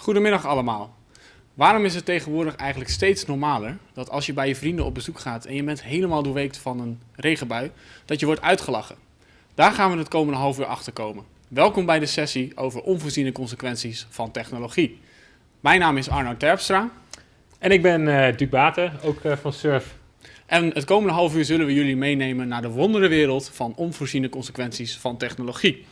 Goedemiddag allemaal. Waarom is het tegenwoordig eigenlijk steeds normaler dat als je bij je vrienden op bezoek gaat en je bent helemaal doorweekt van een regenbui, dat je wordt uitgelachen? Daar gaan we het komende half uur achter komen. Welkom bij de sessie over onvoorziene consequenties van technologie. Mijn naam is Arno Terpstra. En ik ben uh, Duc Baten, ook uh, van Surf. En het komende half uur zullen we jullie meenemen naar de wonderenwereld van onvoorziene consequenties van technologie.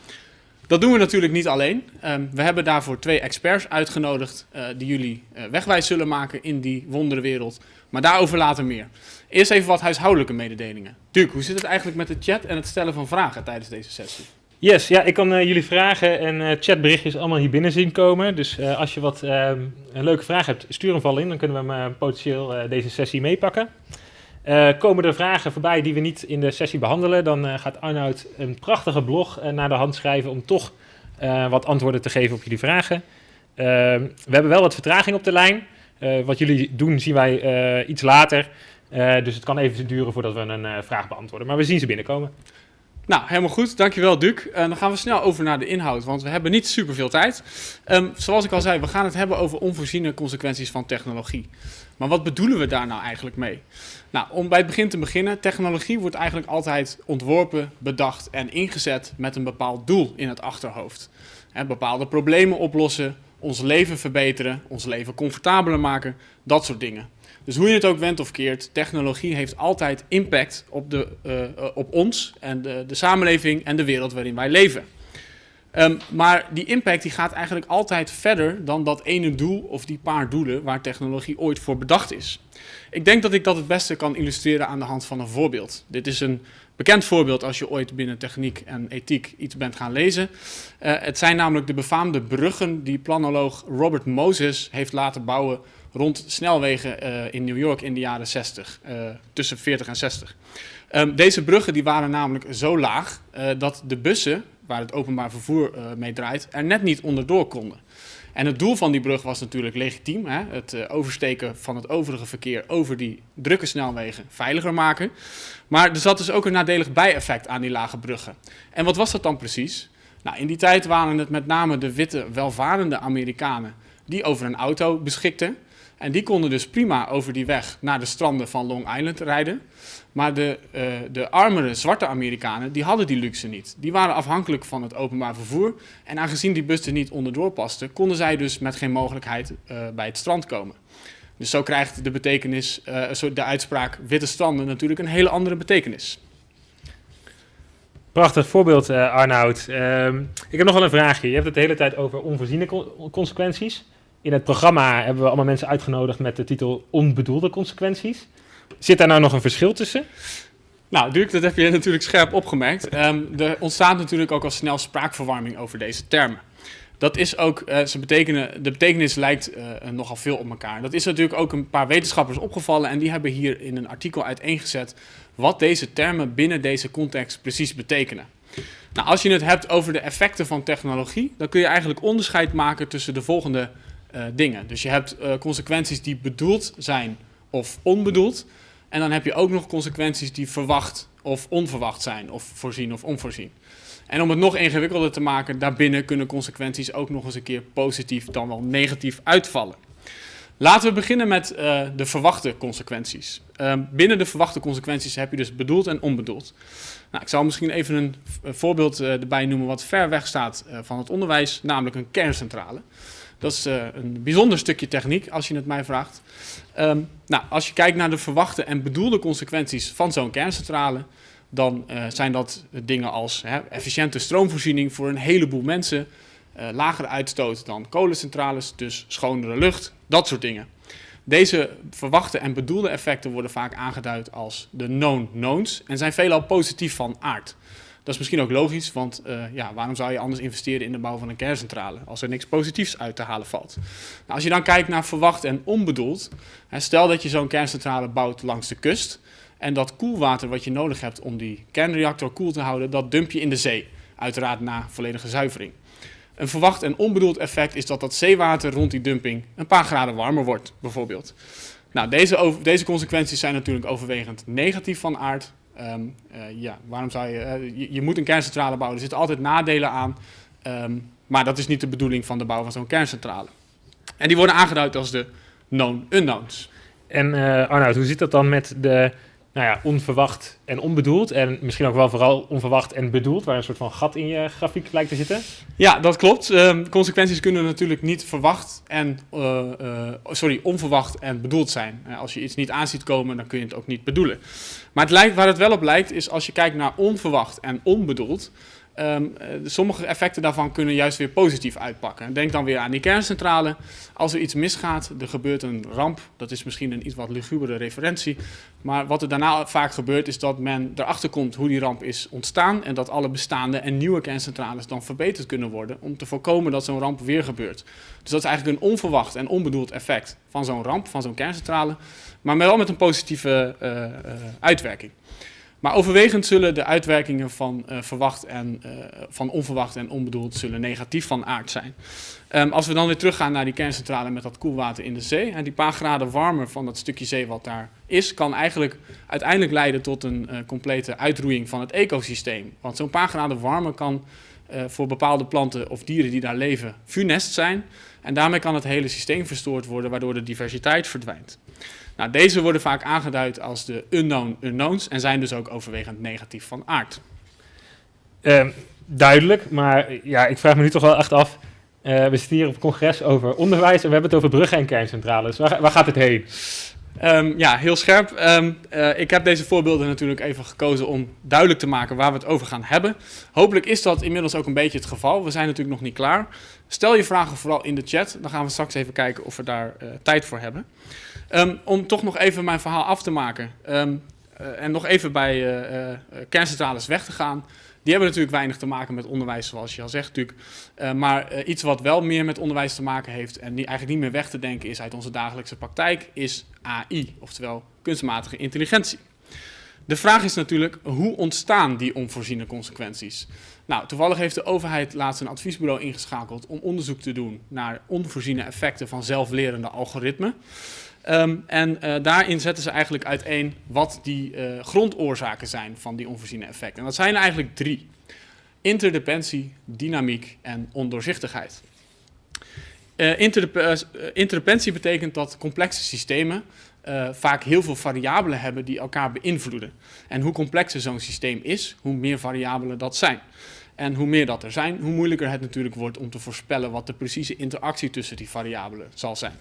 Dat doen we natuurlijk niet alleen. Um, we hebben daarvoor twee experts uitgenodigd uh, die jullie uh, wegwijs zullen maken in die wonderenwereld. Maar daarover later meer. Eerst even wat huishoudelijke mededelingen. Duke, hoe zit het eigenlijk met de chat en het stellen van vragen tijdens deze sessie? Yes, ja, ik kan uh, jullie vragen en chatberichtjes allemaal hier binnen zien komen. Dus als je wat ehm, een leuke vraag hebt, stuur hem vooral in. Dan kunnen we hem potentieel deze sessie meepakken. Uh, komen er vragen voorbij die we niet in de sessie behandelen, dan uh, gaat Arnoud een prachtige blog uh, naar de hand schrijven om toch wat antwoorden te geven op jullie vragen. Ehm, we hebben wel wat vertraging op de lijn. wat jullie doen zien wij iets later. dus het kan even duren voordat we een vraag beantwoorden. Maar we zien ze binnenkomen. Nou, helemaal goed. Dankjewel, Duc. Uh, dan gaan we snel over naar de inhoud, want we hebben niet super veel tijd. Um, zoals ik al zei, we gaan het hebben over onvoorziene consequenties van technologie. Maar wat bedoelen we daar nou eigenlijk mee? Nou, om bij het begin te beginnen, technologie wordt eigenlijk altijd ontworpen, bedacht en ingezet met een bepaald doel in het achterhoofd. Bepaalde problemen oplossen, ons leven verbeteren, ons leven comfortabeler maken, dat soort dingen. Dus hoe je het ook went of keert, technologie heeft altijd impact op, de, uh, op ons en de, de samenleving en de wereld waarin wij leven. Um, maar die impact die gaat eigenlijk altijd verder dan dat ene doel of die paar doelen waar technologie ooit voor bedacht is. Ik denk dat ik dat het beste kan illustreren aan de hand van een voorbeeld. Dit is een bekend voorbeeld als je ooit binnen techniek en ethiek iets bent gaan lezen. Uh, het zijn namelijk de befaamde bruggen die planoloog Robert Moses heeft laten bouwen rond snelwegen uh, in New York in de jaren 60, uh, tussen 40 en 60. Um, deze bruggen die waren namelijk zo laag dat de bussen waar het openbaar vervoer uh, mee draait, er net niet onderdoor konden. En het doel van die brug was natuurlijk legitiem. Hè? Het uh, oversteken van het overige verkeer over die drukke snelwegen veiliger maken. Maar er zat dus ook een nadelig bijeffect aan die lage bruggen. En wat was dat dan precies? Nou, in die tijd waren het met name de witte, welvarende Amerikanen die over een auto beschikten. En die konden dus prima over die weg naar de stranden van Long Island rijden. Maar de, uh, de armere zwarte Amerikanen, die hadden die luxe niet. Die waren afhankelijk van het openbaar vervoer. En aangezien die bus er niet onderdoor paste, konden zij dus met geen mogelijkheid uh, bij het strand komen. Dus zo krijgt de betekenis, uh, de uitspraak witte stranden natuurlijk een hele andere betekenis. Prachtig voorbeeld, Arnoud. Ehm, ik heb nog wel een vraagje. Je hebt het de hele tijd over onvoorziene consequenties. In het programma hebben we allemaal mensen uitgenodigd met de titel Onbedoelde consequenties. Zit daar nou nog een verschil tussen? Nou, Dirk, dat heb je natuurlijk scherp opgemerkt. Um, er ontstaat natuurlijk ook al snel spraakverwarming over deze termen. Dat is ook, uh, ze betekenen, de betekenis lijkt uh, nogal veel op elkaar. Dat is natuurlijk ook een paar wetenschappers opgevallen en die hebben hier in een artikel uiteengezet wat deze termen binnen deze context precies betekenen. Nou, als je het hebt over de effecten van technologie, dan kun je eigenlijk onderscheid maken tussen de volgende uh, dingen. Dus je hebt consequenties die bedoeld zijn of onbedoeld. En dan heb je ook nog consequenties die verwacht of onverwacht zijn, of voorzien of onvoorzien. En om het nog ingewikkelder te maken, daarbinnen kunnen consequenties ook nog eens een keer positief dan wel negatief uitvallen. Laten we beginnen met uh, de verwachte consequenties. Uh, binnen de verwachte consequenties heb je dus bedoeld en onbedoeld. Nou, ik zal misschien even een, voorbeeld uh, erbij noemen wat ver weg staat uh, van het onderwijs, namelijk een kerncentrale. Dat is uh, een bijzonder stukje techniek, als je het mij vraagt. Um, nou, als je kijkt naar de verwachte en bedoelde consequenties van zo'n kerncentrale, dan uh, zijn dat dingen als hè, efficiënte stroomvoorziening voor een heleboel mensen, uh, lagere uitstoot dan kolencentrales, dus schonere lucht, dat soort dingen. Deze verwachte en bedoelde effecten worden vaak aangeduid als de known knowns en zijn veelal positief van aard. Dat is misschien ook logisch, want uh, ja, waarom zou je anders investeren in de bouw van een kerncentrale als er niks positiefs uit te halen valt? Nou, als je dan kijkt naar verwacht en onbedoeld, stel dat je zo'n kerncentrale bouwt langs de kust en dat koelwater wat je nodig hebt om die kernreactor koel te houden, dat dump je in de zee, uiteraard na volledige zuivering. Een verwacht en onbedoeld effect is dat dat zeewater rond die dumping een paar graden warmer wordt, bijvoorbeeld. Nou, deze, deze consequenties zijn natuurlijk overwegend negatief van aard, Um, uh, ja, waarom zou je, uh, je, je, moet een kerncentrale bouwen, er zitten altijd nadelen aan, um, maar dat is niet de bedoeling van de bouw van zo'n kerncentrale. En die worden aangeduid als de known unknowns. En uh, Arnoud, hoe zit dat dan met de nou ja, onverwacht en onbedoeld. En misschien ook wel vooral onverwacht en bedoeld, waar een soort van gat in je grafiek lijkt te zitten. Ja, dat klopt. Uh, consequenties kunnen natuurlijk niet verwacht en, uh, uh, sorry, onverwacht en bedoeld zijn. als je iets niet aanziet komen, dan kun je het ook niet bedoelen. Maar het lijkt, waar het wel op lijkt, is als je kijkt naar onverwacht en onbedoeld. Um, sommige effecten daarvan kunnen juist weer positief uitpakken. Denk dan weer aan die kerncentrale. Als er iets misgaat, er gebeurt een ramp. Dat is misschien een iets wat lugubere referentie. Maar wat er daarna vaak gebeurt, is dat men erachter komt hoe die ramp is ontstaan. En dat alle bestaande en nieuwe kerncentrales dan verbeterd kunnen worden. Om te voorkomen dat zo'n ramp weer gebeurt. Dus dat is eigenlijk een onverwacht en onbedoeld effect van zo'n ramp, van zo'n kerncentrale. Maar wel met een positieve uh, uh, uitwerking. Maar overwegend zullen de uitwerkingen van, uh, verwacht en, uh, van onverwacht en onbedoeld zullen negatief van aard zijn. Um, als we dan weer teruggaan naar die kerncentrale met dat koelwater in de zee. En die paar graden warmer van dat stukje zee wat daar is, kan eigenlijk uiteindelijk leiden tot een uh, complete uitroeiing van het ecosysteem. Want zo'n paar graden warmer kan voor bepaalde planten of dieren die daar leven funest zijn. En daarmee kan het hele systeem verstoord worden, waardoor de diversiteit verdwijnt. Nou, deze worden vaak aangeduid als de unknown unknowns en zijn dus ook overwegend negatief van aard. Uh, duidelijk, maar ja, ik vraag me nu toch wel echt af. Uh, we zitten hier op congres over onderwijs en we hebben het over bruggen en kerncentrales. Waar, waar gaat het heen? Um, ja, heel scherp. Um, uh, ik heb deze voorbeelden natuurlijk even gekozen om duidelijk te maken waar we het over gaan hebben. Hopelijk is dat inmiddels ook een beetje het geval. We zijn natuurlijk nog niet klaar. Stel je vragen vooral in de chat. Dan gaan we straks even kijken of we daar uh, tijd voor hebben. Um, om toch nog even mijn verhaal af te maken. Uh, en nog even bij kerncentrales weg te gaan. Die hebben natuurlijk weinig te maken met onderwijs, zoals je al zegt natuurlijk. maar iets wat wel meer met onderwijs te maken heeft en die eigenlijk niet meer weg te denken is uit onze dagelijkse praktijk, is AI, oftewel kunstmatige intelligentie. De vraag is natuurlijk, hoe ontstaan die onvoorziene consequenties? Nou, toevallig heeft de overheid laatst een adviesbureau ingeschakeld om onderzoek te doen naar onvoorziene effecten van zelflerende algoritmen. Um, en uh, daarin zetten ze eigenlijk uiteen wat die uh, grondoorzaken zijn van die onvoorziene effecten. En dat zijn eigenlijk drie. Interdependentie, dynamiek en ondoorzichtigheid. Uh, betekent dat complexe systemen vaak heel veel variabelen hebben die elkaar beïnvloeden. En hoe complexer zo'n systeem is, hoe meer variabelen dat zijn. En hoe meer dat er zijn, hoe moeilijker het natuurlijk wordt om te voorspellen wat de precieze interactie tussen die variabelen zal zijn.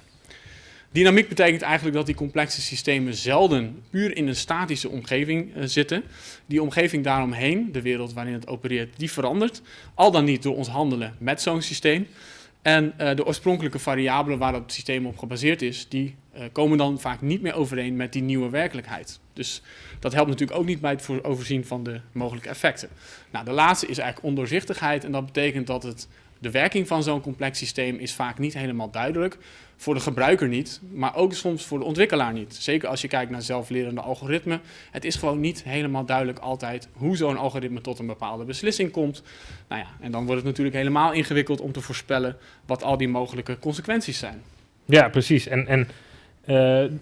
Dynamiek betekent eigenlijk dat die complexe systemen zelden puur in een statische omgeving uh, zitten. Die omgeving daaromheen, de wereld waarin het opereert, die verandert. Al dan niet door ons handelen met zo'n systeem. En uh, de oorspronkelijke variabelen waar dat systeem op gebaseerd is, die komen dan vaak niet meer overeen met die nieuwe werkelijkheid. Dus dat helpt natuurlijk ook niet bij het overzien van de mogelijke effecten. Nou, de laatste is eigenlijk ondoorzichtigheid en dat betekent dat het de werking van zo'n complex systeem is vaak niet helemaal duidelijk. Voor de gebruiker niet, maar ook soms voor de ontwikkelaar niet. Zeker als je kijkt naar zelflerende algoritmen. Het is gewoon niet helemaal duidelijk altijd hoe zo'n algoritme tot een bepaalde beslissing komt. Nou ja, en dan wordt het natuurlijk helemaal ingewikkeld om te voorspellen wat al die mogelijke consequenties zijn. Ja, precies. En, en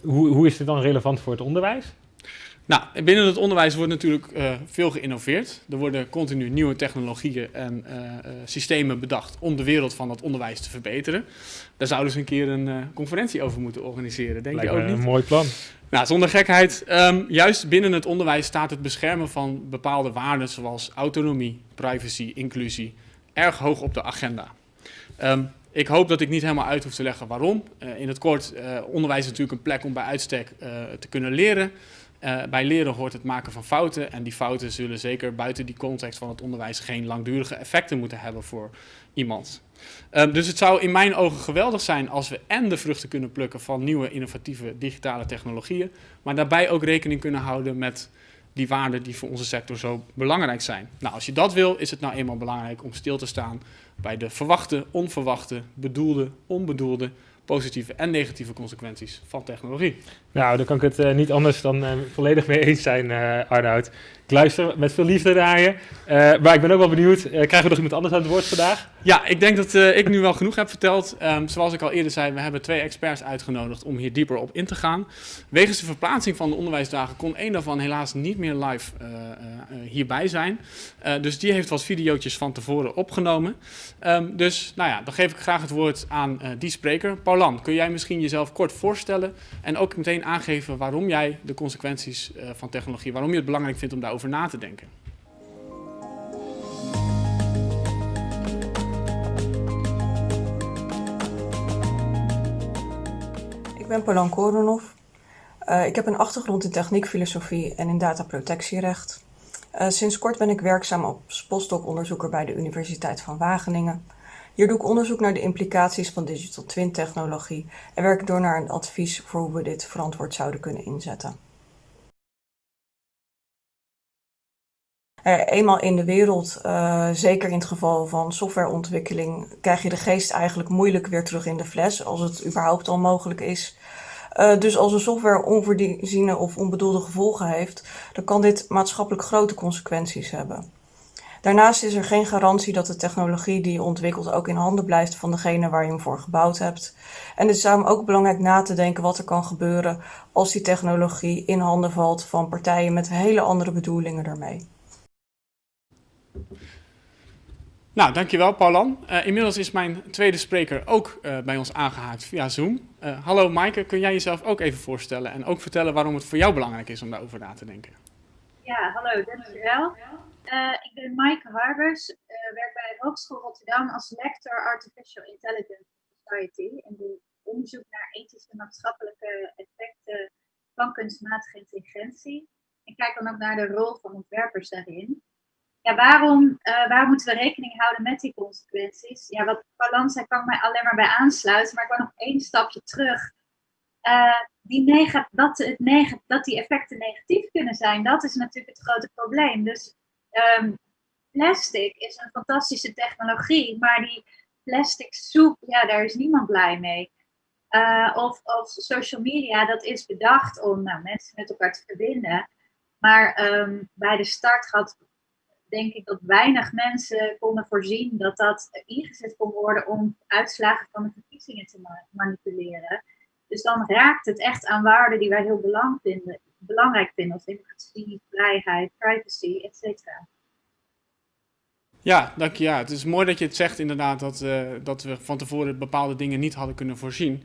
hoe, hoe is dit dan relevant voor het onderwijs? Nou, binnen het onderwijs wordt natuurlijk uh, veel geïnnoveerd. Er worden continu nieuwe technologieën en uh, uh, systemen bedacht om de wereld van het onderwijs te verbeteren. Daar zouden ze een keer een conferentie over moeten organiseren, denk Lijkt je ook niet? een mooi plan. Nou, zonder gekheid. Um, juist binnen het onderwijs staat het beschermen van bepaalde waarden zoals autonomie, privacy, inclusie erg hoog op de agenda. Um, ik hoop dat ik niet helemaal uit hoef te leggen waarom. in het kort, onderwijs is natuurlijk een plek om bij uitstek te kunnen leren. Bij leren hoort het maken van fouten en die fouten zullen zeker buiten die context van het onderwijs geen langdurige effecten moeten hebben voor iemand. Uh, dus het zou in mijn ogen geweldig zijn als we en de vruchten kunnen plukken van nieuwe innovatieve digitale technologieën, maar daarbij ook rekening kunnen houden met die waarden die voor onze sector zo belangrijk zijn. Nou, als je dat wil, is het nou eenmaal belangrijk om stil te staan bij de verwachte, onverwachte, bedoelde, onbedoelde positieve en negatieve consequenties van technologie. Nou, daar kan ik het uh, niet anders dan uh, volledig mee eens zijn, uh, Arnoud. Luister met veel liefde naar je. Uh, maar ik ben ook wel benieuwd, uh, krijgen we nog iemand anders aan het woord vandaag? Ja, ik denk dat uh, ik nu wel genoeg heb verteld. Um, zoals ik al eerder zei, we hebben twee experts uitgenodigd om hier dieper op in te gaan. Wegens de verplaatsing van de onderwijsdagen kon één daarvan helaas niet meer live hierbij zijn. dus die heeft wat video's van tevoren opgenomen. Um, dus nou ja, dan geef ik graag het woord aan die spreker. Paulan, kun jij misschien jezelf kort voorstellen en ook meteen aangeven waarom jij de consequenties van technologie, waarom je het belangrijk vindt om daarover na te denken? Ik ben Polan Koronov. Uh, ik heb een achtergrond in techniekfilosofie en in dataprotectierecht. Uh, sinds kort ben ik werkzaam als postdoc-onderzoeker bij de Universiteit van Wageningen. Hier doe ik onderzoek naar de implicaties van digital twin technologie en werk door naar een advies voor hoe we dit verantwoord zouden kunnen inzetten. Eenmaal in de wereld, uh, zeker in het geval van softwareontwikkeling, krijg je de geest eigenlijk moeilijk weer terug in de fles, als het überhaupt al mogelijk is. Uh, dus als een software onvoorziene of onbedoelde gevolgen heeft, dan kan dit maatschappelijk grote consequenties hebben. Daarnaast is er geen garantie dat de technologie die je ontwikkelt ook in handen blijft van degene waar je hem voor gebouwd hebt. En het is daarom ook belangrijk na te denken wat er kan gebeuren als die technologie in handen valt van partijen met hele andere bedoelingen ermee. Nou, dankjewel Paulan. Uh, inmiddels is mijn tweede spreker ook uh, bij ons aangehaakt via Zoom. Uh, hallo Maaike, kun jij jezelf ook even voorstellen en ook vertellen waarom het voor jou belangrijk is om daarover na te denken? Ja, hallo, dankjewel. ik ben Maaike Harbers, werk bij de Hogeschool Rotterdam als lector Artificial Intelligence Society en doe onderzoek naar ethische en maatschappelijke effecten van kunstmatige intelligentie. En kijk dan ook naar de rol van ontwerpers daarin ja, waarom, uh, waar moeten we rekening houden met die consequenties? Ja, wat balans zei, kan ik mij alleen maar bij aansluiten. Maar ik wil nog één stapje terug. Uh, die dat, het dat die effecten negatief kunnen zijn, dat is natuurlijk het grote probleem. Dus um, plastic is een fantastische technologie, maar die plastic soep, ja, daar is niemand blij mee. Uh, of, of social media, dat is bedacht om nou, mensen met elkaar te verbinden. Maar um, bij de start gaat denk ik dat weinig mensen konden voorzien dat dat ingezet kon worden om uitslagen van de verkiezingen te manipuleren. Dus dan raakt het echt aan waarden die wij heel vinden, belangrijk vinden, als democratie, vrijheid, privacy, etc. Ja, dank je. Ja. Het is mooi dat je het zegt inderdaad dat, uh, dat we van tevoren bepaalde dingen niet hadden kunnen voorzien.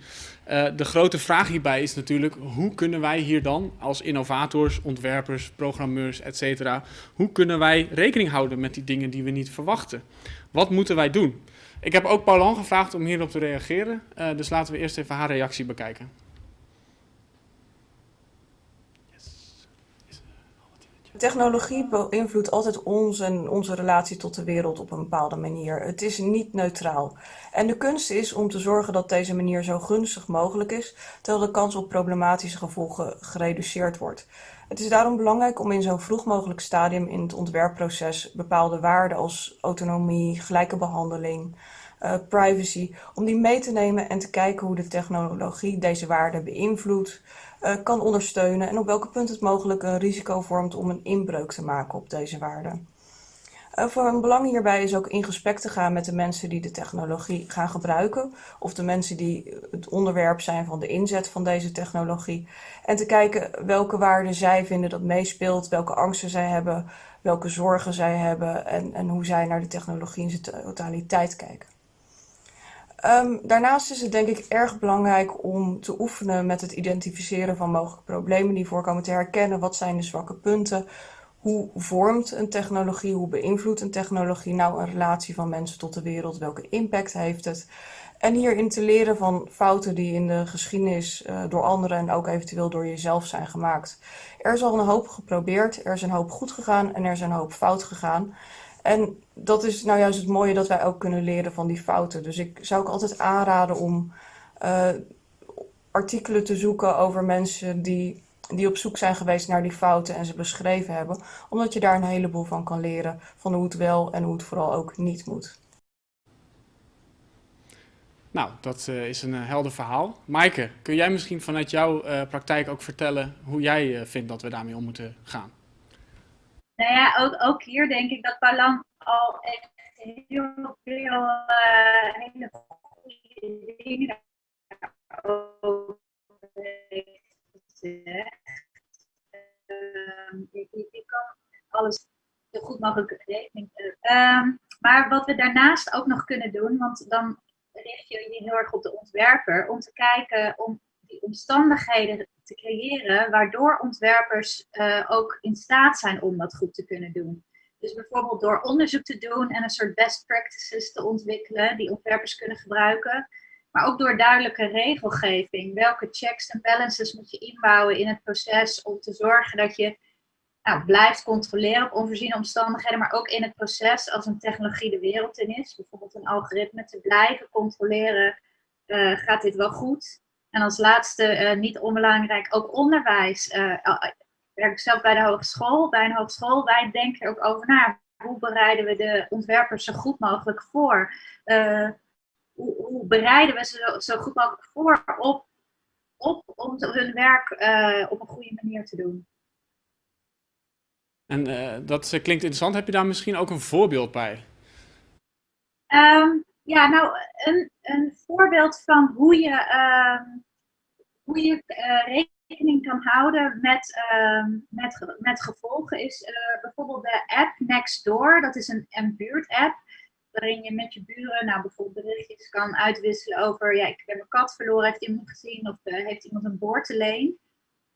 Uh, de grote vraag hierbij is natuurlijk, hoe kunnen wij hier dan als innovators, ontwerpers, programmeurs, etc. hoe kunnen wij rekening houden met die dingen die we niet verwachten? Wat moeten wij doen? Ik heb ook Paulan gevraagd om hierop te reageren, uh, dus laten we eerst even haar reactie bekijken. Technologie beïnvloedt altijd ons en onze relatie tot de wereld op een bepaalde manier. Het is niet neutraal. En de kunst is om te zorgen dat deze manier zo gunstig mogelijk is, terwijl de kans op problematische gevolgen gereduceerd wordt. Het is daarom belangrijk om in zo'n vroeg mogelijk stadium in het ontwerpproces bepaalde waarden als autonomie, gelijke behandeling, uh, privacy, om die mee te nemen en te kijken hoe de technologie deze waarden beïnvloedt, kan ondersteunen en op welke punt het mogelijk een risico vormt om een inbreuk te maken op deze waarden. Uh, voor een belang hierbij is ook in gesprek te gaan met de mensen die de technologie gaan gebruiken, of de mensen die het onderwerp zijn van de inzet van deze technologie, en te kijken welke waarden zij vinden dat meespeelt, welke angsten zij hebben, welke zorgen zij hebben en, en hoe zij naar de technologie in zijn totaliteit kijken. Um, daarnaast is het denk ik erg belangrijk om te oefenen met het identificeren van mogelijke problemen die voorkomen, te herkennen wat zijn de zwakke punten, hoe vormt een technologie, hoe beïnvloedt een technologie nou een relatie van mensen tot de wereld, welke impact heeft het. En hierin te leren van fouten die in de geschiedenis uh, door anderen en ook eventueel door jezelf zijn gemaakt. Er is al een hoop geprobeerd, er is een hoop goed gegaan en er is een hoop fout gegaan. En dat is nou juist het mooie dat wij ook kunnen leren van die fouten. Dus ik zou ook altijd aanraden om uh, artikelen te zoeken over mensen die, die op zoek zijn geweest naar die fouten en ze beschreven hebben. Omdat je daar een heleboel van kan leren van hoe het wel en hoe het vooral ook niet moet. Nou, dat uh, is een uh, helder verhaal. Maaike, kun jij misschien vanuit jouw praktijk ook vertellen hoe jij vindt dat we daarmee om moeten gaan? Nou ja, ook, ook hier denk ik dat Palan al echt heel veel uh, hele dingen over heeft gezegd. Uh, ik, kan alles zo goed mogelijk rekening. Uh, maar wat we daarnaast ook nog kunnen doen, want dan richt je je heel erg op de ontwerper, om te kijken om omstandigheden te creëren waardoor ontwerpers uh, ook in staat zijn om dat goed te kunnen doen. Dus bijvoorbeeld door onderzoek te doen en een soort best practices te ontwikkelen die ontwerpers kunnen gebruiken. Maar ook door duidelijke regelgeving. Welke checks en balances moet je inbouwen in het proces om te zorgen dat je nou, blijft controleren op onvoorziene omstandigheden, maar ook in het proces als een technologie de wereld in is. Bijvoorbeeld een algoritme te blijven controleren, uh, gaat dit wel goed? En als laatste, uh, niet onbelangrijk, ook onderwijs. Uh, ik werk zelf bij de hogeschool. Bij een hogeschool, wij denken er ook over na. Hoe bereiden we de ontwerpers zo goed mogelijk voor? Hoe, hoe, bereiden we ze zo, goed mogelijk voor op, op om hun werk op een goede manier te doen? En uh, dat klinkt interessant. Heb je daar misschien ook een voorbeeld bij? Um, ja, nou, een, een voorbeeld van hoe je, uh, hoe je uh, rekening kan houden met, met, met gevolgen is bijvoorbeeld de app Nextdoor. Dat is een, een buurt-app waarin je met je buren nou, bijvoorbeeld berichtjes kan uitwisselen over, ja, ik heb mijn kat verloren, heeft iemand gezien of heeft iemand een boorteleen.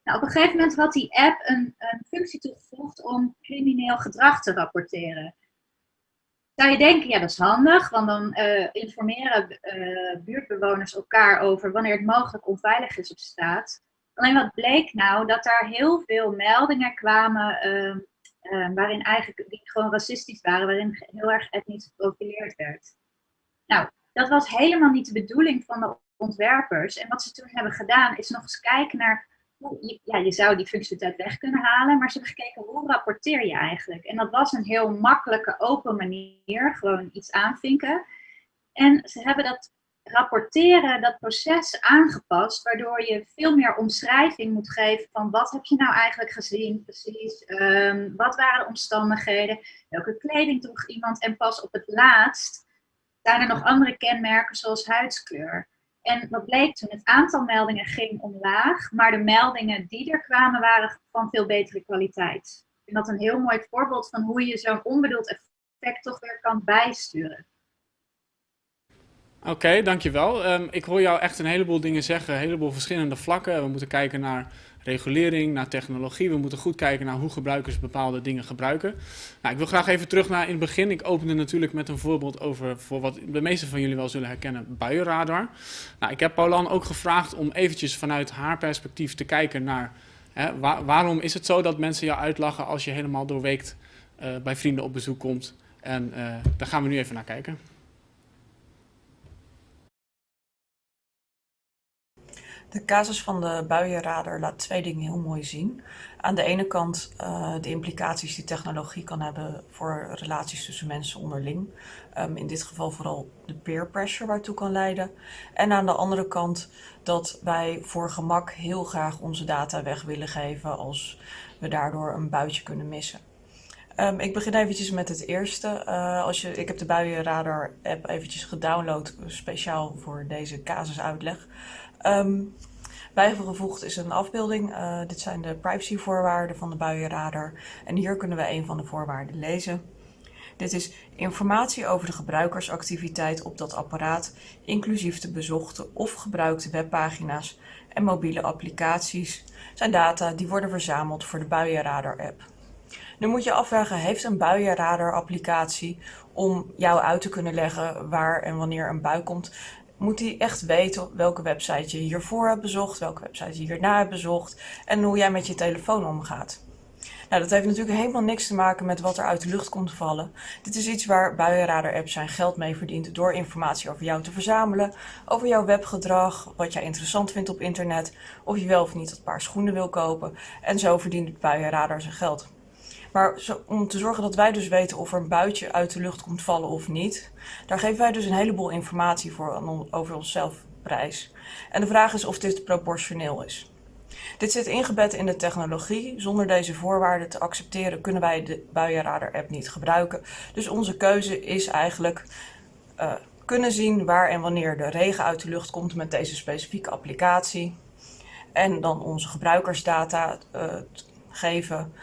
Nou, op een gegeven moment had die app een, een functie toegevoegd om crimineel gedrag te rapporteren. Zou je denken, ja dat is handig, want dan uh, informeren uh, buurtbewoners elkaar over wanneer het mogelijk onveilig is op straat. Alleen wat bleek nou, dat daar heel veel meldingen kwamen uh, waarin eigenlijk die gewoon racistisch waren, waarin heel erg etnisch geprofileerd werd. Nou, dat was helemaal niet de bedoeling van de ontwerpers. En wat ze toen hebben gedaan is nog eens kijken naar ja, je zou die functionaliteit weg kunnen halen, maar ze hebben gekeken hoe rapporteer je eigenlijk. En dat was een heel makkelijke, open manier, gewoon iets aanvinken. En ze hebben dat rapporteren, dat proces aangepast, waardoor je veel meer omschrijving moet geven van wat heb je nou eigenlijk gezien precies, um, wat waren de omstandigheden, welke kleding droeg iemand en pas op het laatst zijn er nog andere kenmerken zoals huidskleur. En wat bleek toen? Het aantal meldingen ging omlaag, maar de meldingen die er kwamen waren van veel betere kwaliteit. Vind dat een heel mooi voorbeeld van hoe je zo'n onbedoeld effect toch weer kan bijsturen. Oké, dankjewel. Um, ik hoor jou echt een heleboel dingen zeggen, een heleboel verschillende vlakken. We moeten kijken naar regulering, naar technologie. We moeten goed kijken naar hoe gebruikers bepaalde dingen gebruiken. Nou, ik wil graag even terug naar in het begin. Ik opende natuurlijk met een voorbeeld over, voor wat de meeste van jullie wel zullen herkennen, buienradar. Nou, ik heb Paulan ook gevraagd om eventjes vanuit haar perspectief te kijken naar hè, waar, waarom is het zo dat mensen jou uitlachen als je helemaal doorweekt uh, bij vrienden op bezoek komt. En uh, daar gaan we nu even naar kijken. De casus van de buienradar laat twee dingen heel mooi zien. Aan de ene kant uh, de implicaties die technologie kan hebben voor relaties tussen mensen onderling. Um, in dit geval vooral de peer pressure waartoe kan leiden. En aan de andere kant dat wij voor gemak heel graag onze data weg willen geven als we daardoor een buitje kunnen missen. Um, ik begin eventjes met het eerste. Uh, als je, ik heb de buienradar app eventjes gedownload speciaal voor deze casusuitleg. Um, bijgevoegd is een afbeelding. Uh, dit zijn de privacyvoorwaarden van de buienradar. En hier kunnen we een van de voorwaarden lezen. Dit is informatie over de gebruikersactiviteit op dat apparaat, inclusief de bezochte of gebruikte webpagina's en mobiele applicaties, zijn data die worden verzameld voor de buienradar-app. Nu moet je afvragen, heeft een buienradar-applicatie om jou uit te kunnen leggen waar en wanneer een bui komt, moet hij echt weten welke website je hiervoor hebt bezocht, welke website je hierna hebt bezocht en hoe jij met je telefoon omgaat. Nou, dat heeft natuurlijk helemaal niks te maken met wat er uit de lucht komt vallen. Dit is iets waar buienradar-apps zijn geld mee verdient door informatie over jou te verzamelen, over jouw webgedrag, wat jij interessant vindt op internet, of je wel of niet dat paar schoenen wil kopen. En zo verdient buienradar zijn geld. Maar om te zorgen dat wij dus weten of er een buitje uit de lucht komt vallen of niet, daar geven wij dus een heleboel informatie voor over onszelf prijs. En de vraag is of dit proportioneel is. Dit zit ingebed in de technologie. Zonder deze voorwaarden te accepteren kunnen wij de buienradar-app niet gebruiken. Dus onze keuze is eigenlijk uh, kunnen zien waar en wanneer de regen uit de lucht komt met deze specifieke applicatie. En dan onze gebruikersdata uh, geven,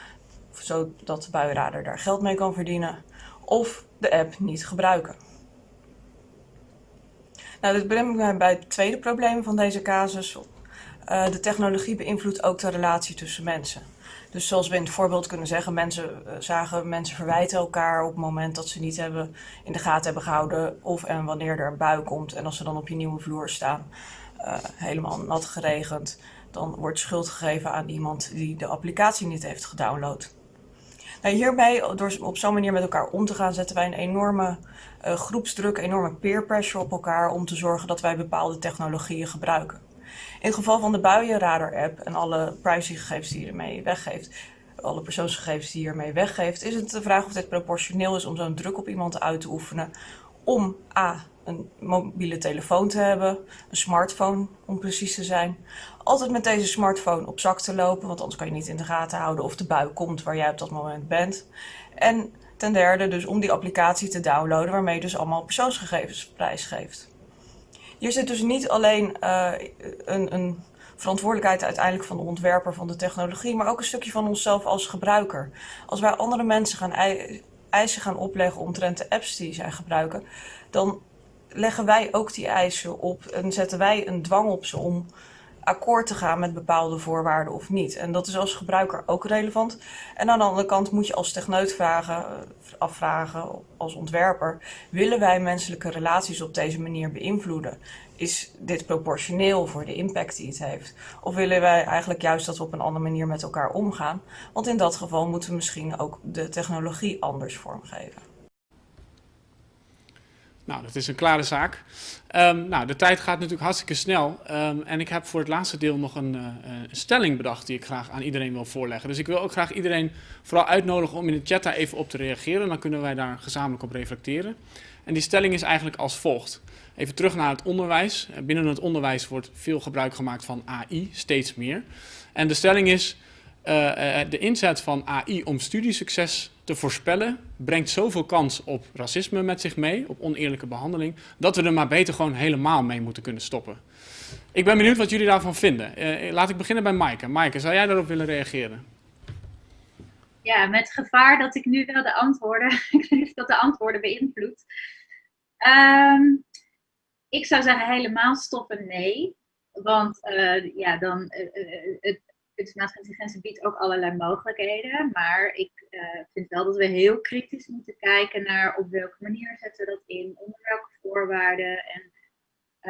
zodat de buienradar daar geld mee kan verdienen. Of de app niet gebruiken. Nou, dit brengt mij bij het tweede probleem van deze casus. Uh, de technologie beïnvloedt ook de relatie tussen mensen. Dus zoals we in het voorbeeld kunnen zeggen, mensen uh, zagen mensen verwijten elkaar op het moment dat ze niet hebben in de gaten hebben gehouden of en wanneer er een bui komt. En als ze dan op je nieuwe vloer staan, uh, helemaal nat geregend, dan wordt schuld gegeven aan iemand die de applicatie niet heeft gedownload. Nou, hierbij, door op zo'n manier met elkaar om te gaan, zetten wij een enorme uh, groepsdruk, enorme peer pressure op elkaar om te zorgen dat wij bepaalde technologieën gebruiken. In het geval van de buienradar-app en alle privacygegevens die je ermee weggeeft, alle persoonsgegevens die je ermee weggeeft, is het de vraag of dit proportioneel is om zo'n druk op iemand uit te oefenen om A, een mobiele telefoon te hebben, een smartphone om precies te zijn. Altijd met deze smartphone op zak te lopen, want anders kan je niet in de gaten houden of de bui komt waar jij op dat moment bent. En ten derde dus om die applicatie te downloaden waarmee je dus allemaal persoonsgegevens prijsgeeft. Hier zit dus niet alleen uh, een, een, verantwoordelijkheid uiteindelijk van de ontwerper van de technologie, maar ook een stukje van onszelf als gebruiker. Als wij andere mensen gaan eisen gaan opleggen omtrent de apps die zij gebruiken, dan leggen wij ook die eisen op en zetten wij een dwang op ze om akkoord te gaan met bepaalde voorwaarden of niet. En dat is als gebruiker ook relevant. En aan de andere kant moet je als techneut vragen, eh, afvragen, als ontwerper, willen wij menselijke relaties op deze manier beïnvloeden? Is dit proportioneel voor de impact die het heeft? Of willen wij eigenlijk juist dat we op een andere manier met elkaar omgaan? Want in dat geval moeten we misschien ook de technologie anders vormgeven. Nou, dat is een klare zaak. Um, nou, de tijd gaat natuurlijk hartstikke snel. Um, en ik heb voor het laatste deel nog een, uh, een, stelling bedacht die ik graag aan iedereen wil voorleggen. Dus ik wil ook graag iedereen vooral uitnodigen om in de chat daar even op te reageren. Dan kunnen wij daar gezamenlijk op reflecteren. En die stelling is eigenlijk als volgt. Even terug naar het onderwijs. Binnen het onderwijs wordt veel gebruik gemaakt van AI, steeds meer. En de stelling is, de inzet van AI om studiesucces te voorspellen brengt zoveel kans op racisme met zich mee, op oneerlijke behandeling, dat we er maar beter gewoon helemaal mee moeten kunnen stoppen. Ik ben benieuwd wat jullie daarvan vinden. Uh, laat ik beginnen bij Maaike. Maaike, zou jij daarop willen reageren? Ja, met gevaar dat ik nu wel de antwoorden, dat de antwoorden beïnvloedt. Um, ik zou zeggen helemaal stoppen, nee. Want ja, dan, het, kunstmatige intelligentie biedt ook allerlei mogelijkheden. Maar ik uh, vind wel dat we heel kritisch moeten kijken naar op welke manier zetten we dat in, onder welke voorwaarden en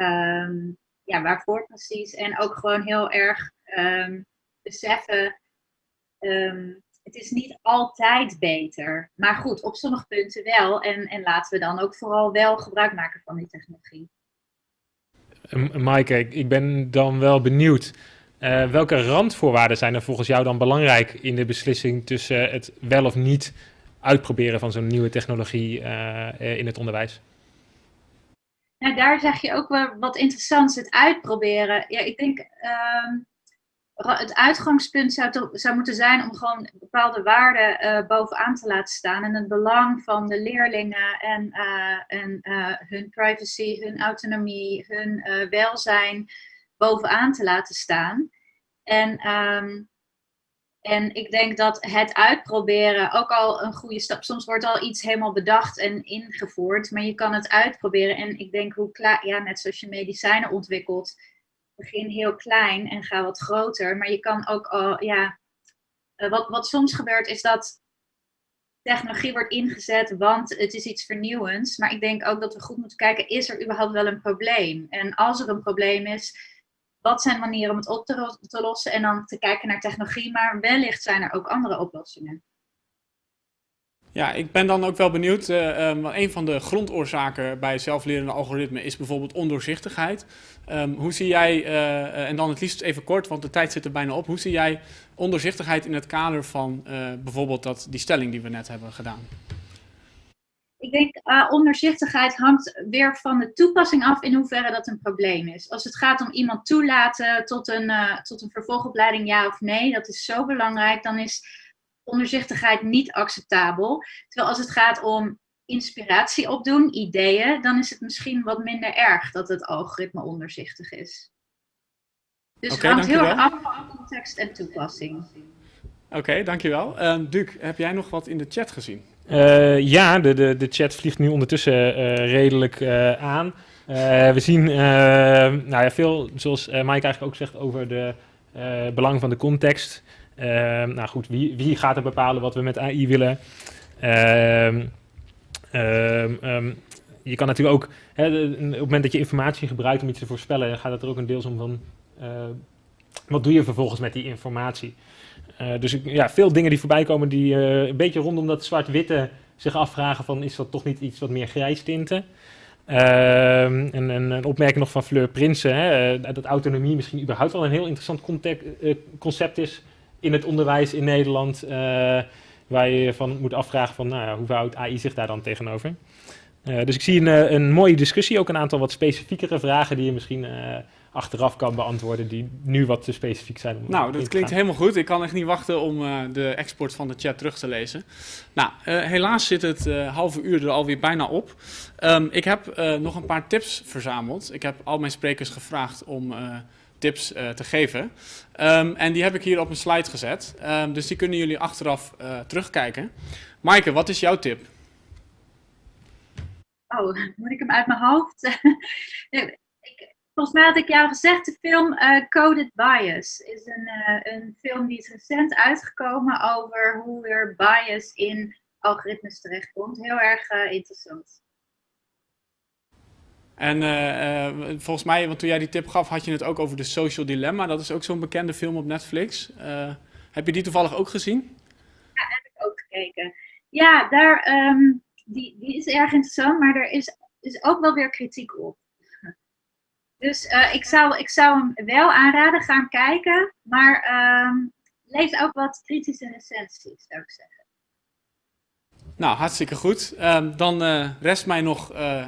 um, ja, waarvoor precies. En ook gewoon heel erg um, beseffen, um, het is niet altijd beter. Maar goed, op sommige punten wel. En, en laten we dan ook vooral wel gebruik maken van die technologie. Maaike, ik ben dan wel benieuwd. Uh, welke randvoorwaarden zijn er volgens jou dan belangrijk in de beslissing tussen het wel of niet uitproberen van zo'n nieuwe technologie uh, in het onderwijs? Nou, daar zeg je ook wel wat interessants, het uitproberen. Ja, ik denk uh, het uitgangspunt zou, zou moeten zijn om gewoon bepaalde waarden bovenaan te laten staan. En het belang van de leerlingen en, en hun privacy, hun autonomie, hun welzijn bovenaan te laten staan. En, um, en ik denk dat het uitproberen ook al een goede stap. Soms wordt al iets helemaal bedacht en ingevoerd, maar je kan het uitproberen. En ik denk hoe klaar, ja, net zoals je medicijnen ontwikkelt, begin heel klein en ga wat groter. Maar je kan ook al, ja, eh, wat, wat soms gebeurt is dat technologie wordt ingezet, want het is iets vernieuwends. Maar ik denk ook dat we goed moeten kijken, is er überhaupt wel een probleem? En als er een probleem is, wat zijn manieren om het op te, lossen en dan te kijken naar technologie, maar wellicht zijn er ook andere oplossingen. Ja, ik ben dan ook wel benieuwd. Uh, een van de grondoorzaken bij zelflerende algoritmen is bijvoorbeeld ondoorzichtigheid. Um, hoe zie jij, uh, en dan het liefst even kort, want de tijd zit er bijna op. Hoe zie jij ondoorzichtigheid in het kader van bijvoorbeeld dat, die stelling die we net hebben gedaan? Ik denk, uh, onderzichtigheid hangt weer van de toepassing af in hoeverre dat een probleem is. Als het gaat om iemand toelaten tot een, uh, tot een vervolgopleiding, ja of nee, dat is zo belangrijk, dan is onderzichtigheid niet acceptabel. Terwijl als het gaat om inspiratie opdoen, ideeën, dan is het misschien wat minder erg dat het algoritme onderzichtig is. Dus okay, het hangt heel erg af van context en toepassing. Oké, dankjewel. Uh, Duc, heb jij nog wat in de chat gezien? Uh, ja, de, de, de chat vliegt nu ondertussen uh, redelijk uh, aan. we zien nou ja, veel, zoals Mike eigenlijk ook zegt, over de belang van de context. nou goed, wie, wie gaat er bepalen wat we met AI willen? Um, je kan natuurlijk ook, hè, op het moment dat je informatie gebruikt om iets te voorspellen, gaat het er ook een deels om van, wat doe je vervolgens met die informatie? Uh, dus ja, veel dingen die voorbij komen die uh, een beetje rondom dat zwart-witte zich afvragen van is dat toch niet iets wat meer grijs tinten? Uh, en, en, een opmerking nog van Fleur Prinsen, hè, uh, dat autonomie misschien überhaupt wel een heel interessant concept is in het onderwijs in Nederland, waar je van moet afvragen van nou hoe verhoudt AI zich daar dan tegenover? dus ik zie een, een mooie discussie, ook een aantal wat specifiekere vragen die je misschien achteraf kan beantwoorden die nu wat te specifiek zijn. Om nou, dat klinkt helemaal goed. Ik kan echt niet wachten om uh, de export van de chat terug te lezen. Nou, uh, helaas zit het uh, halve uur er alweer bijna op. Um, ik heb nog een paar tips verzameld. Ik heb al mijn sprekers gevraagd om tips te geven. Um, en die heb ik hier op een slide gezet. Um, dus die kunnen jullie achteraf terugkijken. Maaike, wat is jouw tip? Oh, moet ik hem uit mijn hoofd? Volgens mij had ik jou gezegd, de film uh, Coded Bias is een, uh, een film die is recent uitgekomen over hoe er bias in algoritmes terechtkomt. Heel erg uh, interessant. En volgens mij, want toen jij die tip gaf, had je het ook over de Social Dilemma. Dat is ook zo'n bekende film op Netflix. heb je die toevallig ook gezien? Ja, heb ik ook gekeken. Ja, daar, um, die, die is erg interessant, maar er is, is ook wel weer kritiek op. Dus uh, ik, zou, ik zou hem wel aanraden, gaan kijken. Maar um, lees ook wat kritische recensies, zou ik zeggen. Nou, hartstikke goed. Um, dan uh, rest mij nog uh,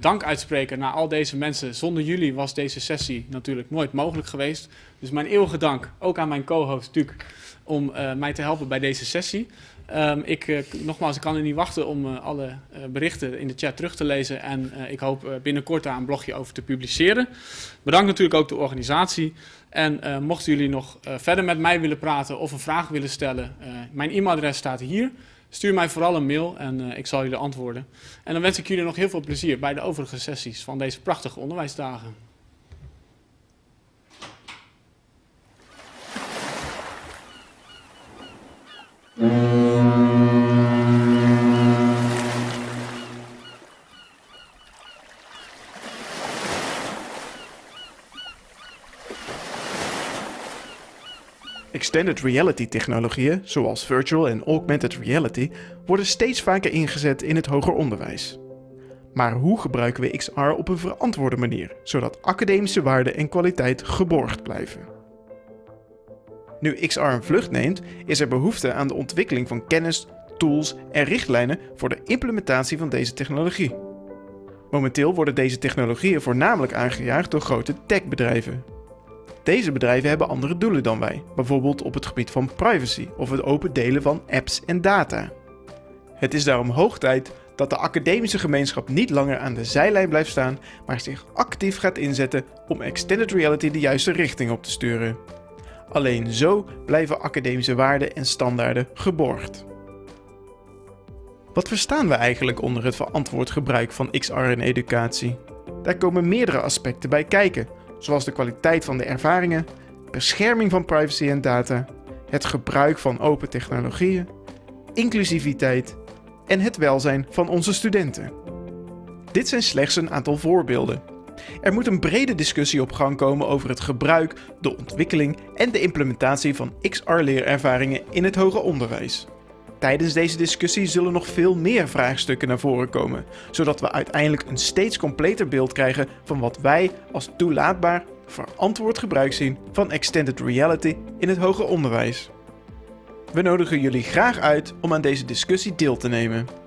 dank uitspreken naar al deze mensen. Zonder jullie was deze sessie natuurlijk nooit mogelijk geweest. Dus mijn eeuwige dank ook aan mijn co-host Duc om mij te helpen bij deze sessie. Um, ik, uh, nogmaals, ik kan er niet wachten om uh, alle uh, berichten in de chat terug te lezen. En ik hoop binnenkort daar een blogje over te publiceren. Bedankt natuurlijk ook de organisatie. En mochten jullie nog verder met mij willen praten of een vraag willen stellen, mijn e-mailadres staat hier. Stuur mij vooral een mail en ik zal jullie antwoorden. En dan wens ik jullie nog heel veel plezier bij de overige sessies van deze prachtige onderwijsdagen. Extended reality technologieën, zoals virtual en augmented reality, worden steeds vaker ingezet in het hoger onderwijs. Maar hoe gebruiken we XR op een verantwoorde manier, zodat academische waarde en kwaliteit geborgd blijven? Nu XR een vlucht neemt, is er behoefte aan de ontwikkeling van kennis, tools en richtlijnen voor de implementatie van deze technologie. Momenteel worden deze technologieën voornamelijk aangejaagd door grote techbedrijven, deze bedrijven hebben andere doelen dan wij, bijvoorbeeld op het gebied van privacy of het open delen van apps en data. Het is daarom hoog tijd dat de academische gemeenschap niet langer aan de zijlijn blijft staan, maar zich actief gaat inzetten om extended reality de juiste richting op te sturen. Alleen zo blijven academische waarden en standaarden geborgd. Wat verstaan we eigenlijk onder het verantwoord gebruik van XR in educatie? Daar komen meerdere aspecten bij kijken, zoals de kwaliteit van de ervaringen, bescherming van privacy en data, het gebruik van open technologieën, inclusiviteit en het welzijn van onze studenten. Dit zijn slechts een aantal voorbeelden. Er moet een brede discussie op gang komen over het gebruik, de ontwikkeling en de implementatie van XR-leerervaringen in het hoger onderwijs. Tijdens deze discussie zullen nog veel meer vraagstukken naar voren komen, zodat we uiteindelijk een steeds completer beeld krijgen van wat wij als toelaatbaar verantwoord gebruik zien van extended reality in het hoger onderwijs. We nodigen jullie graag uit om aan deze discussie deel te nemen.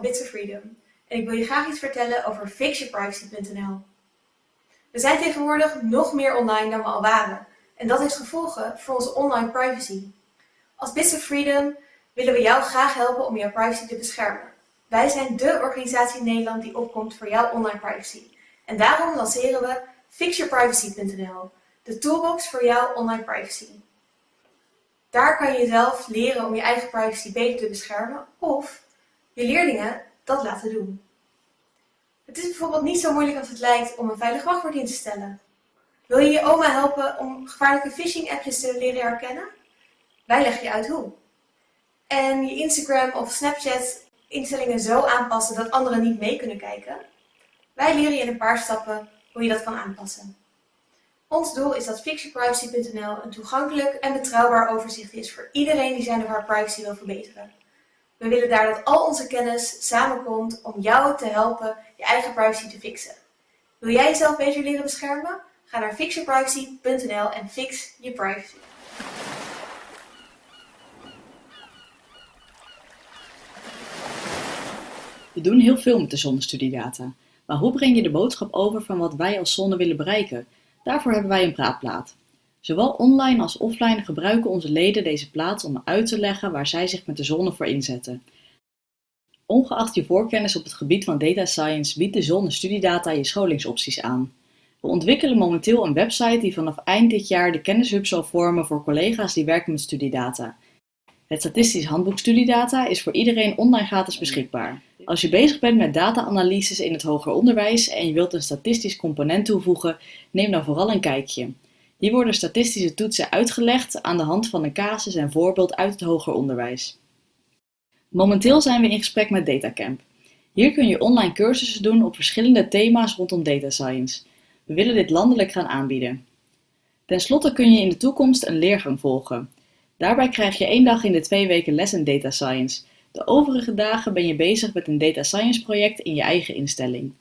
Bits of Freedom en ik wil je graag iets vertellen over fixyourprivacy.nl. We zijn tegenwoordig nog meer online dan we al waren en dat heeft gevolgen voor onze online privacy. Als Bits of Freedom willen we jou graag helpen om jouw privacy te beschermen. Wij zijn dé organisatie in Nederland die opkomt voor jouw online privacy. En daarom lanceren we fixyourprivacy.nl, de toolbox voor jouw online privacy. Daar kan je zelf leren om je eigen privacy beter te beschermen of je leerlingen dat laten doen. Het is bijvoorbeeld niet zo moeilijk als het lijkt om een veilig wachtwoord in te stellen. Wil je je oma helpen om gevaarlijke phishing appjes te leren herkennen? Wij leggen je uit hoe. En je Instagram of Snapchat instellingen zo aanpassen dat anderen niet mee kunnen kijken? Wij leren je in een paar stappen hoe je dat kan aanpassen. Ons doel is dat fixyourprivacy.nl een toegankelijk en betrouwbaar overzicht is voor iedereen die zijn of haar privacy wil verbeteren. We willen daar dat al onze kennis samenkomt om jou te helpen je eigen privacy te fixen. Wil jij jezelf beter leren beschermen? Ga naar fixyourprivacy.nl en fix je privacy. We doen heel veel met de zonnestudiedata. Maar hoe breng je de boodschap over van wat wij als zonne willen bereiken? Daarvoor hebben wij een praatplaat. Zowel online als offline gebruiken onze leden deze plaats om uit te leggen waar zij zich met de zonne voor inzetten. Ongeacht je voorkennis op het gebied van data science biedt de zonne studiedata je scholingsopties aan. We ontwikkelen momenteel een website die vanaf eind dit jaar de kennishub zal vormen voor collega's die werken met studiedata. Het statistisch handboek studiedata is voor iedereen online gratis beschikbaar. Als je bezig bent met data-analyses in het hoger onderwijs en je wilt een statistisch component toevoegen, neem dan vooral een kijkje. Hier worden statistische toetsen uitgelegd aan de hand van een casus en voorbeeld uit het hoger onderwijs. Momenteel zijn we in gesprek met Datacamp. Hier kun je online cursussen doen op verschillende thema's rondom data science. We willen dit landelijk gaan aanbieden. Ten slotte kun je in de toekomst een leergang volgen. Daarbij krijg je één dag in de twee weken les in data science. De overige dagen ben je bezig met een data science project in je eigen instelling.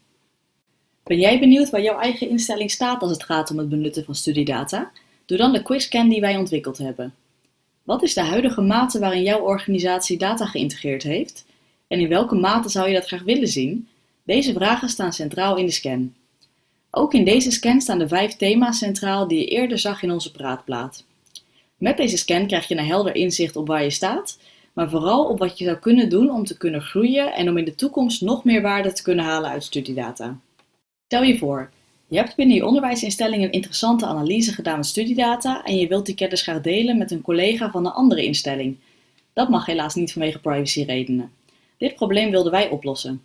Ben jij benieuwd waar jouw eigen instelling staat als het gaat om het benutten van studiedata? Doe dan de quizscan die wij ontwikkeld hebben. Wat is de huidige mate waarin jouw organisatie data geïntegreerd heeft? En in welke mate zou je dat graag willen zien? Deze vragen staan centraal in de scan. Ook in deze scan staan de vijf thema's centraal die je eerder zag in onze praatplaat. Met deze scan krijg je een helder inzicht op waar je staat, maar vooral op wat je zou kunnen doen om te kunnen groeien en om in de toekomst nog meer waarde te kunnen halen uit studiedata. Stel je voor, je hebt binnen je onderwijsinstelling een interessante analyse gedaan met studiedata en je wilt die kennis graag delen met een collega van een andere instelling. Dat mag helaas niet vanwege privacyredenen. Dit probleem wilden wij oplossen.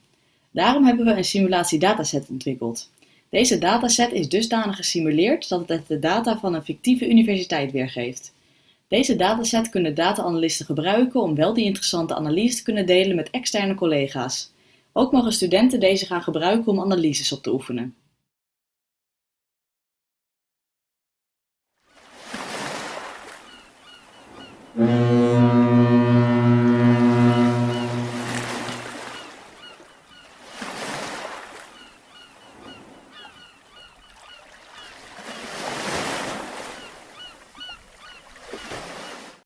Daarom hebben we een simulatie dataset ontwikkeld. Deze dataset is dusdanig gesimuleerd dat het de data van een fictieve universiteit weergeeft. Deze dataset kunnen data-analysten gebruiken om wel die interessante analyse te kunnen delen met externe collega's. Ook mogen studenten deze gaan gebruiken om analyses op te oefenen.